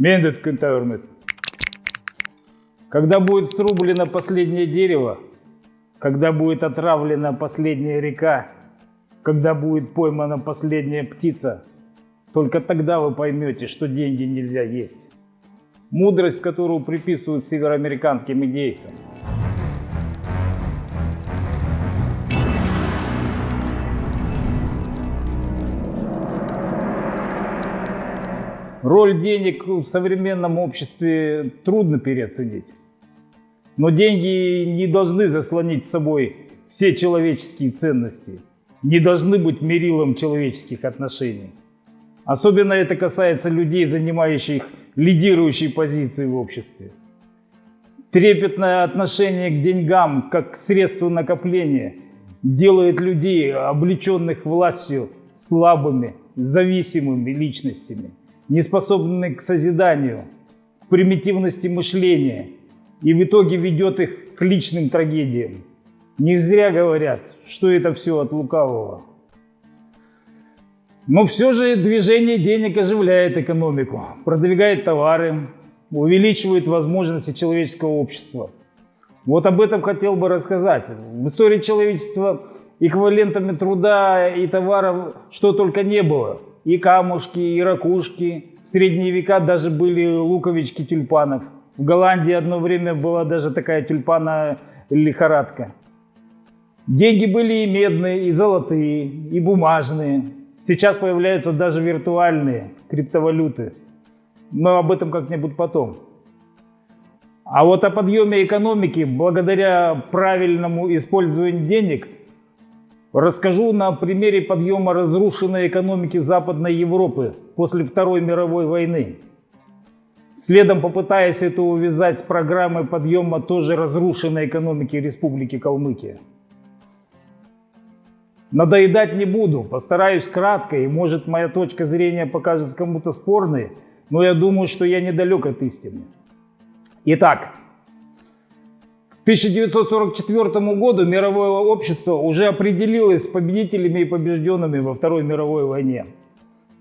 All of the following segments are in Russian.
Мендет Кентаурмет. Когда будет срублено последнее дерево, когда будет отравлена последняя река, когда будет поймана последняя птица, только тогда вы поймете, что деньги нельзя есть. Мудрость, которую приписывают североамериканским индейцам. Роль денег в современном обществе трудно переоценить. Но деньги не должны заслонить собой все человеческие ценности, не должны быть мерилом человеческих отношений. Особенно это касается людей, занимающих лидирующие позиции в обществе. Трепетное отношение к деньгам, как к средству накопления, делает людей, облеченных властью, слабыми, зависимыми личностями неспособны к созиданию, к примитивности мышления и в итоге ведет их к личным трагедиям. Не зря говорят, что это все от лукавого. Но все же движение денег оживляет экономику, продвигает товары, увеличивает возможности человеческого общества. Вот об этом хотел бы рассказать. В истории человечества эквивалентами труда и товаров что только не было – и камушки, и ракушки. В средние века даже были луковички тюльпанов. В Голландии одно время была даже такая тюльпана лихорадка. Деньги были и медные, и золотые, и бумажные. Сейчас появляются даже виртуальные криптовалюты. Но об этом как-нибудь потом. А вот о подъеме экономики благодаря правильному использованию денег – Расскажу на примере подъема разрушенной экономики Западной Европы после Второй мировой войны. Следом попытаясь это увязать с программой подъема тоже разрушенной экономики Республики Калмыкия. Надоедать не буду, постараюсь кратко, и может моя точка зрения покажется кому-то спорной, но я думаю, что я недалек от истины. Итак, 1944 году мировое общество уже определилось с победителями и побежденными во Второй мировой войне.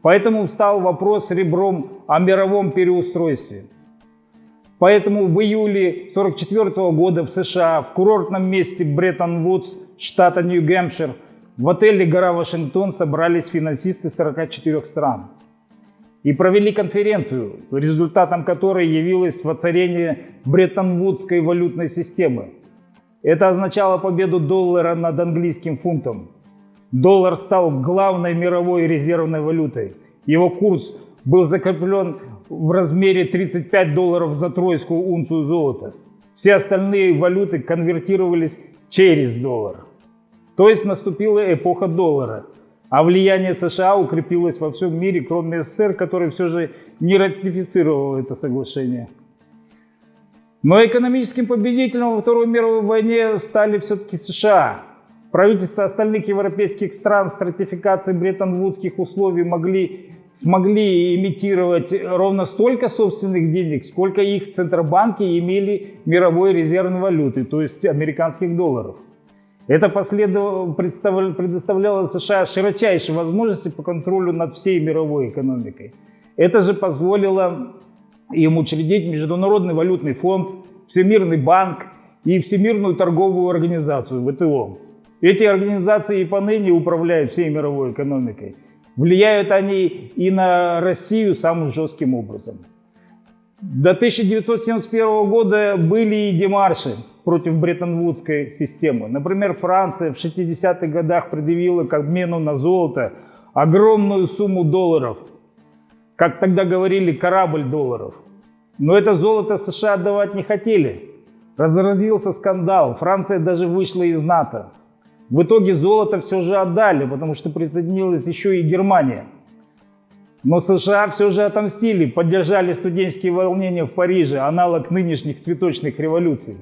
Поэтому встал вопрос ребром о мировом переустройстве. Поэтому в июле 1944 года в США в курортном месте Бреттон-Вудс, штата Нью-Гэмпшир, в отеле «Гора Вашингтон» собрались финансисты 44 стран и провели конференцию, результатом которой явилось воцарение Бреттон-Вудской валютной системы. Это означало победу доллара над английским фунтом. Доллар стал главной мировой резервной валютой. Его курс был закреплен в размере 35 долларов за тройскую унцию золота. Все остальные валюты конвертировались через доллар. То есть наступила эпоха доллара – а влияние США укрепилось во всем мире, кроме СССР, который все же не ратифицировал это соглашение. Но экономическим победителем во Второй мировой войне стали все-таки США. Правительства остальных европейских стран с ратификацией бреттон-вудских условий могли, смогли имитировать ровно столько собственных денег, сколько их центробанки имели мировой резервной валюты, то есть американских долларов. Это предоставляло США широчайшие возможности по контролю над всей мировой экономикой. Это же позволило им учредить Международный валютный фонд, Всемирный банк и Всемирную торговую организацию, ВТО. Эти организации и поныне управляют всей мировой экономикой. Влияют они и на Россию самым жестким образом. До 1971 года были и демарши против Бреттон-Вудской системы. Например, Франция в 60-х годах предъявила к обмену на золото огромную сумму долларов. Как тогда говорили, корабль долларов. Но это золото США отдавать не хотели. Разразился скандал, Франция даже вышла из НАТО. В итоге золото все же отдали, потому что присоединилась еще и Германия. Но США все же отомстили, поддержали студенческие волнения в Париже, аналог нынешних цветочных революций.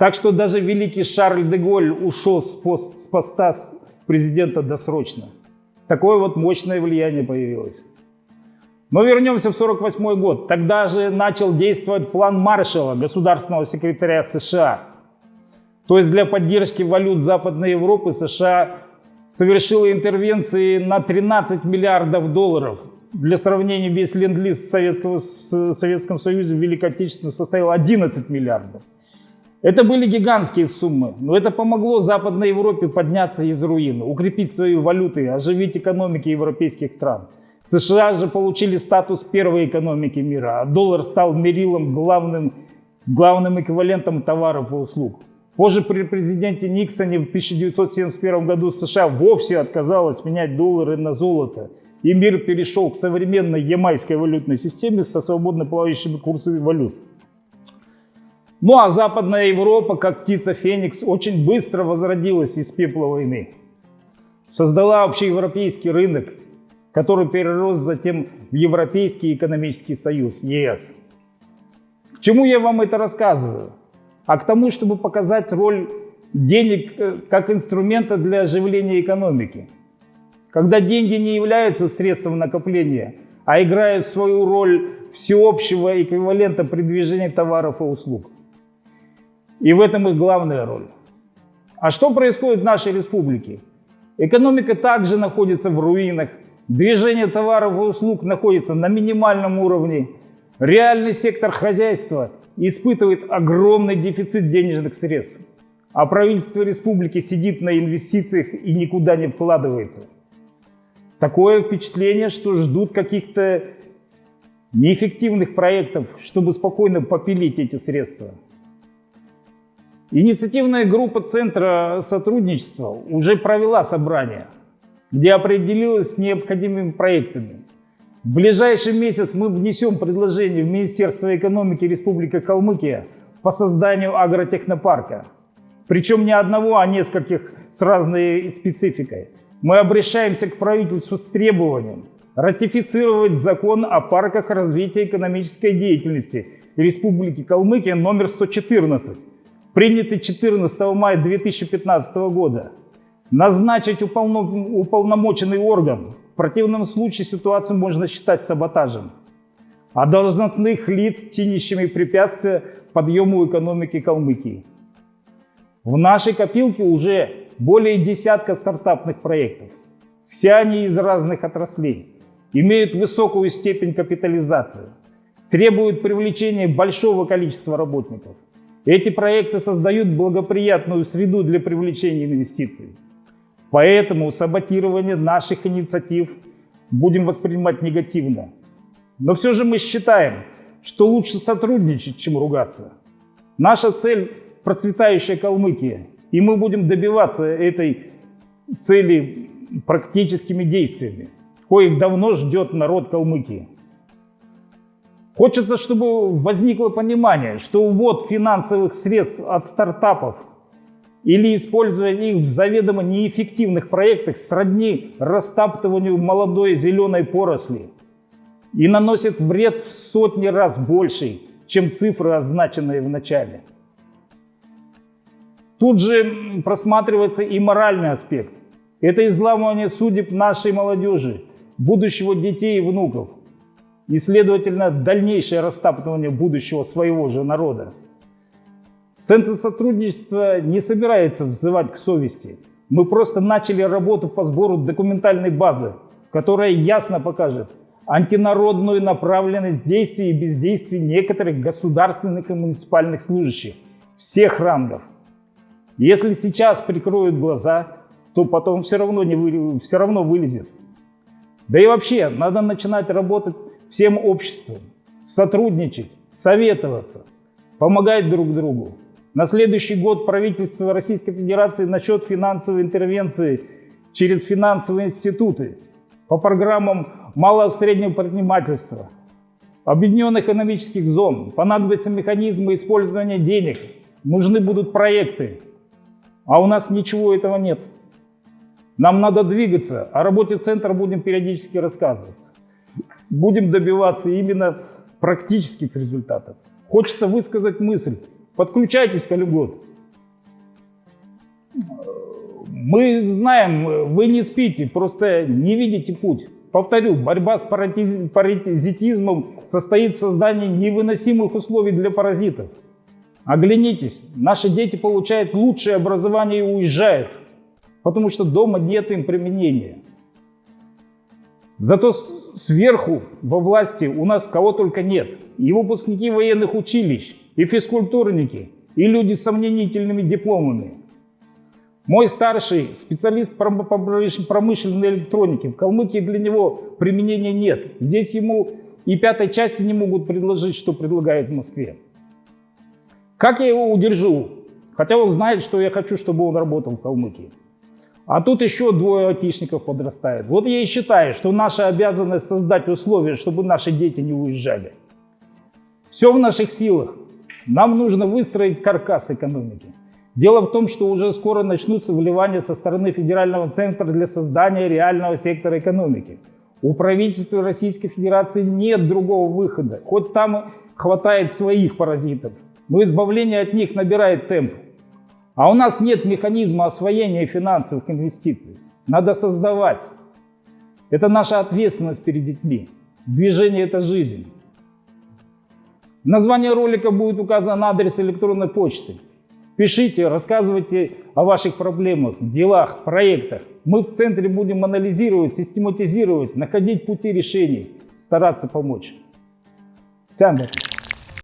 Так что даже великий Шарль де Голь ушел с, пост, с поста президента досрочно. Такое вот мощное влияние появилось. Но вернемся в 1948 год. Тогда же начал действовать план Маршалла, государственного секретаря США. То есть для поддержки валют Западной Европы США совершила интервенции на 13 миллиардов долларов для сравнения, весь ленд-лиз в Советском Союзе в Великой Отечественной составил 11 миллиардов. Это были гигантские суммы, но это помогло Западной Европе подняться из руин, укрепить свои валюты, оживить экономики европейских стран. США же получили статус первой экономики мира, а доллар стал мерилом главным, главным эквивалентом товаров и услуг. Позже при президенте Никсоне в 1971 году США вовсе отказалась менять доллары на золото, и мир перешел к современной ямайской валютной системе со свободно плавающими курсами валют. Ну а Западная Европа, как птица Феникс, очень быстро возродилась из пепла войны. Создала общеевропейский рынок, который перерос затем в Европейский экономический союз, ЕС. К чему я вам это рассказываю? А к тому, чтобы показать роль денег э, как инструмента для оживления экономики. Когда деньги не являются средством накопления, а играют свою роль всеобщего эквивалента при движении товаров и услуг. И в этом их главная роль. А что происходит в нашей республике? Экономика также находится в руинах, движение товаров и услуг находится на минимальном уровне, реальный сектор хозяйства испытывает огромный дефицит денежных средств, а правительство республики сидит на инвестициях и никуда не вкладывается. Такое впечатление, что ждут каких-то неэффективных проектов, чтобы спокойно попилить эти средства. Инициативная группа Центра сотрудничества уже провела собрание, где определилась с необходимыми проектами. В ближайший месяц мы внесем предложение в Министерство экономики Республики Калмыкия по созданию агротехнопарка. Причем не одного, а нескольких с разной спецификой. Мы обращаемся к правительству с требованием ратифицировать закон о парках развития экономической деятельности Республики Калмыкия номер 114 принятый 14 мая 2015 года, назначить уполномоченный орган. В противном случае ситуацию можно считать саботажем. А должностных лиц, чинящими препятствия подъему экономики Калмыкии. В нашей копилке уже более десятка стартапных проектов. Все они из разных отраслей, имеют высокую степень капитализации, требуют привлечения большого количества работников – эти проекты создают благоприятную среду для привлечения инвестиций. Поэтому саботирование наших инициатив будем воспринимать негативно. Но все же мы считаем, что лучше сотрудничать, чем ругаться. Наша цель – процветающая Калмыкия, и мы будем добиваться этой цели практическими действиями, коих давно ждет народ Калмыкии. Хочется, чтобы возникло понимание, что увод финансовых средств от стартапов или использование их в заведомо неэффективных проектах сродни растаптыванию молодой зеленой поросли и наносит вред в сотни раз больший, чем цифры, означенные в начале. Тут же просматривается и моральный аспект. Это изламывание судеб нашей молодежи, будущего детей и внуков и, следовательно, дальнейшее растаптывание будущего своего же народа. Центр сотрудничества не собирается взывать к совести. Мы просто начали работу по сбору документальной базы, которая ясно покажет антинародную направленность действий и бездействий некоторых государственных и муниципальных служащих всех рангов. Если сейчас прикроют глаза, то потом все равно, не вы, все равно вылезет. Да и вообще, надо начинать работать всем обществом, сотрудничать, советоваться, помогать друг другу. На следующий год правительство Российской Федерации начнет финансовые интервенции через финансовые институты по программам малого и среднего предпринимательства, объединенных экономических зон. Понадобятся механизмы использования денег, нужны будут проекты. А у нас ничего этого нет. Нам надо двигаться, о работе центра будем периодически рассказывать будем добиваться именно практических результатов. Хочется высказать мысль. Подключайтесь к Калюгод. Мы знаем, вы не спите, просто не видите путь. Повторю, борьба с паразитизмом состоит в создании невыносимых условий для паразитов. Оглянитесь, наши дети получают лучшее образование и уезжают, потому что дома нет им применения. Зато сверху во власти у нас кого только нет. И выпускники военных училищ, и физкультурники, и люди с сомнительными дипломами. Мой старший специалист по пром- по промыш- промышленной электроники. В Калмыкии для него применения нет. Здесь ему и пятой части не могут предложить, что предлагают в Москве. Как я его удержу? Хотя он знает, что я хочу, чтобы он работал в Калмыкии. А тут еще двое айтишников подрастает. Вот я и считаю, что наша обязанность создать условия, чтобы наши дети не уезжали. Все в наших силах. Нам нужно выстроить каркас экономики. Дело в том, что уже скоро начнутся вливания со стороны федерального центра для создания реального сектора экономики. У правительства Российской Федерации нет другого выхода. Хоть там хватает своих паразитов, но избавление от них набирает темп. А у нас нет механизма освоения финансовых инвестиций. Надо создавать. Это наша ответственность перед детьми. Движение – это жизнь. В названии ролика будет указан адрес электронной почты. Пишите, рассказывайте о ваших проблемах, делах, проектах. Мы в центре будем анализировать, систематизировать, находить пути решений, стараться помочь. Сяндер.